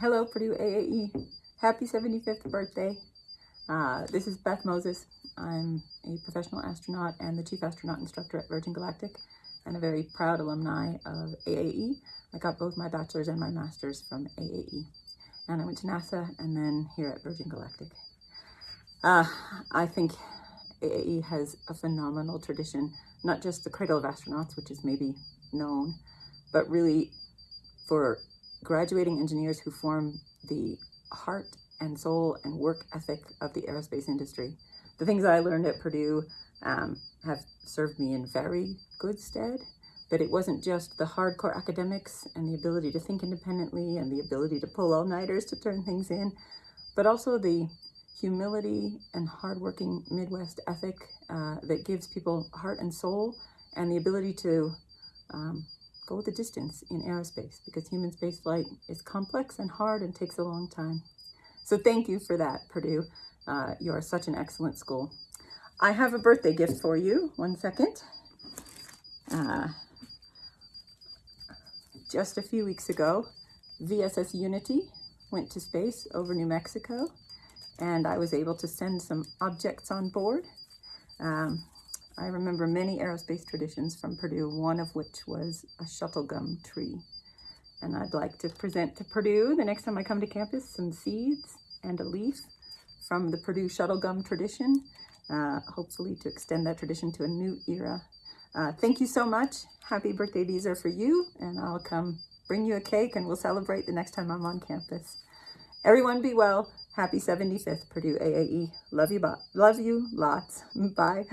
Hello, Purdue AAE. Happy 75th birthday. Uh, this is Beth Moses. I'm a professional astronaut and the chief astronaut instructor at Virgin Galactic and a very proud alumni of AAE. I got both my bachelor's and my master's from AAE. And I went to NASA and then here at Virgin Galactic. Uh, I think AAE has a phenomenal tradition, not just the Cradle of Astronauts, which is maybe known, but really for graduating engineers who form the heart and soul and work ethic of the aerospace industry. The things I learned at Purdue um, have served me in very good stead, but it wasn't just the hardcore academics and the ability to think independently and the ability to pull all-nighters to turn things in, but also the humility and hardworking Midwest ethic uh, that gives people heart and soul and the ability to um, go the distance in aerospace because human spaceflight is complex and hard and takes a long time. So thank you for that, Purdue. Uh, you are such an excellent school. I have a birthday gift for you. One second. Uh, just a few weeks ago, VSS Unity went to space over New Mexico, and I was able to send some objects on board. Um, I remember many aerospace traditions from Purdue, one of which was a shuttle gum tree. And I'd like to present to Purdue the next time I come to campus some seeds and a leaf from the Purdue shuttle gum tradition, uh, hopefully to extend that tradition to a new era. Uh, thank you so much. Happy birthday. These are for you, and I'll come bring you a cake and we'll celebrate the next time I'm on campus. Everyone be well. Happy 75th Purdue AAE. Love you, love you lots. Bye.